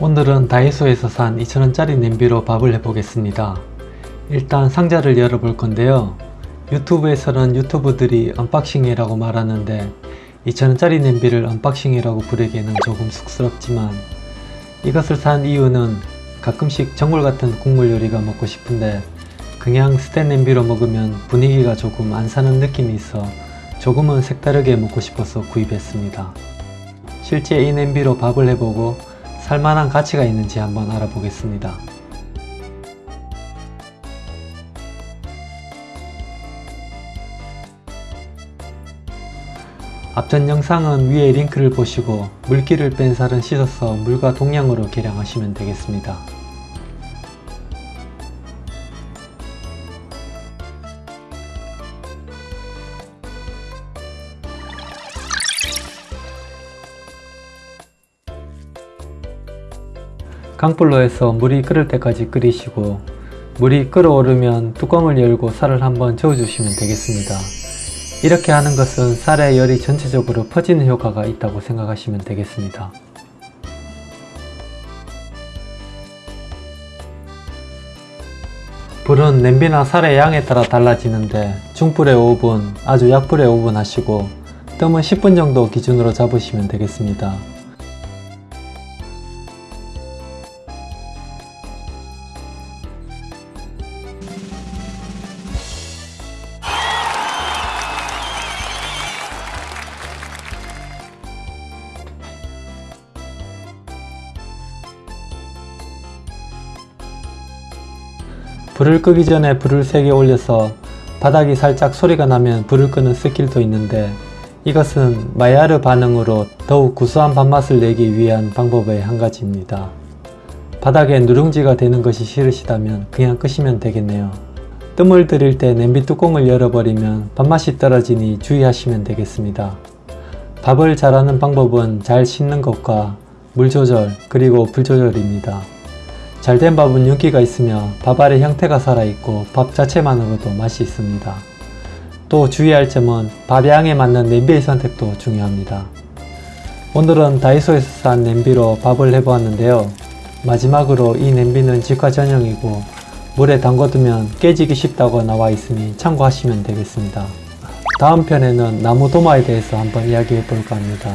오늘은 다이소에서 산 2,000원짜리 냄비로 밥을 해보겠습니다. 일단 상자를 열어볼 건데요. 유튜브에서는 유튜버들이 unboxing이라고 말하는데 2,000원짜리 냄비를 unboxing이라고 부르기에는 조금 쑥스럽지만 이것을 산 이유는 가끔씩 전골 같은 국물 요리가 먹고 싶은데 그냥 스텐 냄비로 먹으면 분위기가 조금 안 사는 느낌이 있어 조금은 색다르게 먹고 싶어서 구입했습니다. 실제 이 냄비로 밥을 해보고 살만한 가치가 있는지 한번 알아보겠습니다. 앞전 영상은 위에 링크를 보시고 물기를 뺀 살은 씻어서 물과 동량으로 계량하시면 되겠습니다. 강불로 해서 물이 끓을 때까지 끓이시고 물이 끓어오르면 뚜껑을 열고 살을 한번 저어주시면 되겠습니다. 이렇게 하는 것은 쌀의 열이 전체적으로 퍼지는 효과가 있다고 생각하시면 되겠습니다. 불은 냄비나 쌀의 양에 따라 달라지는데 중불에 5분, 아주 약불에 5분 하시고 뜸은 10분 정도 기준으로 잡으시면 되겠습니다. 불을 끄기 전에 불을 세게 올려서 바닥이 살짝 소리가 나면 불을 끄는 스킬도 있는데 이것은 마야르 반응으로 더욱 구수한 밥맛을 내기 위한 방법의 한 가지입니다. 바닥에 누룽지가 되는 것이 싫으시다면 그냥 끄시면 되겠네요. 뜸을 들일 때 냄비 뚜껑을 열어버리면 밥맛이 떨어지니 주의하시면 되겠습니다. 밥을 잘하는 방법은 잘 씻는 것과 물 조절 그리고 불 조절입니다. 잘된 밥은 윤기가 있으며 밥알의 형태가 살아있고 밥 자체만으로도 맛이 있습니다. 또 주의할 점은 밥양에 맞는 냄비의 선택도 중요합니다. 오늘은 다이소에서 산 냄비로 밥을 해보았는데요. 마지막으로 이 냄비는 직화 전용이고 물에 담궈두면 깨지기 쉽다고 나와 있으니 참고하시면 되겠습니다. 다음 편에는 나무 도마에 대해서 한번 이야기해 볼까 합니다.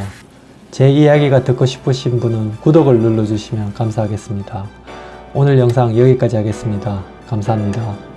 제 이야기가 듣고 싶으신 분은 구독을 눌러주시면 감사하겠습니다. 오늘 영상 여기까지 하겠습니다. 감사합니다.